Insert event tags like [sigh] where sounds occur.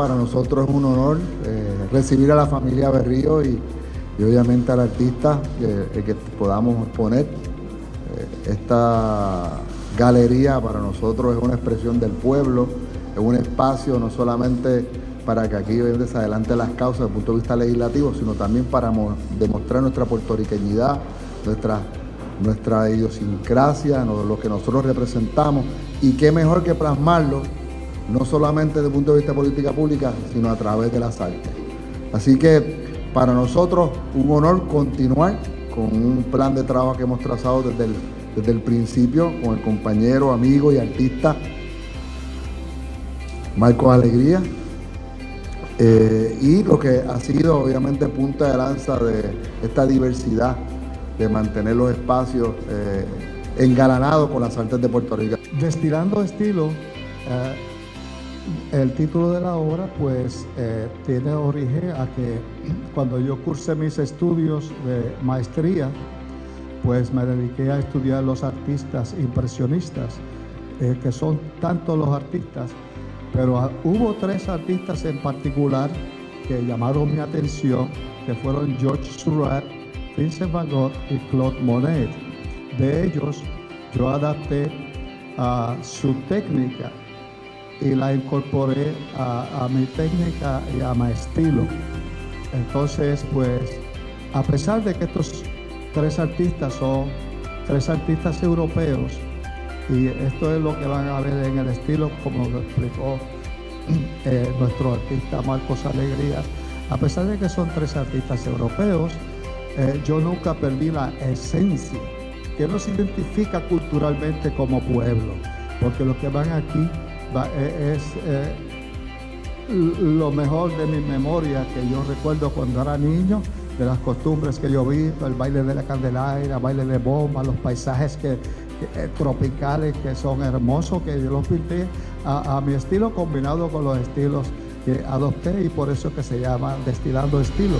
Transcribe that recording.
para nosotros es un honor eh, recibir a la familia Berrío y, obviamente al artista eh, que podamos exponer. Eh, esta galería para nosotros es una expresión del pueblo, es un espacio no solamente para que aquí se adelante las causas desde el punto de vista legislativo, sino también para demostrar nuestra puertorriqueñidad, nuestra, nuestra idiosincrasia, lo que nosotros representamos, y qué mejor que plasmarlo no solamente desde el punto de vista de política pública, sino a través de las artes. Así que para nosotros un honor continuar con un plan de trabajo que hemos trazado desde el, desde el principio con el compañero, amigo y artista Marcos Alegría. Eh, y lo que ha sido obviamente punta de lanza de esta diversidad, de mantener los espacios eh, engalanados con las artes de Puerto Rico. Destilando estilo, eh, el título de la obra pues eh, tiene origen a que cuando yo cursé mis estudios de maestría, pues me dediqué a estudiar los artistas impresionistas, eh, que son tantos los artistas, pero hubo tres artistas en particular que llamaron mi atención, que fueron George Seurat, Vincent Van Gogh y Claude Monet. De ellos yo adapté a su técnica y la incorporé a, mi técnica y a mi estilo. Entonces, pues, a pesar de que estos tres artistas son tres artistas europeos, y esto es lo que van a ver en el estilo, como lo explicó [clears throat] eh, nuestro artista Marcos Alegría, a pesar de que son tres artistas europeos, eh, yo nunca perdí la esencia que nos identifica culturalmente como pueblo, porque los que van aquí es eh, lo mejor de mi memoria que yo recuerdo cuando era niño, de las costumbres que yo vi, el baile de la candelaria, el baile de bomba, los paisajes que, eh, tropicales que son hermosos, que yo los pinté a, a mi estilo combinado con los estilos que adopté y por eso que se llama Destilando Estilo.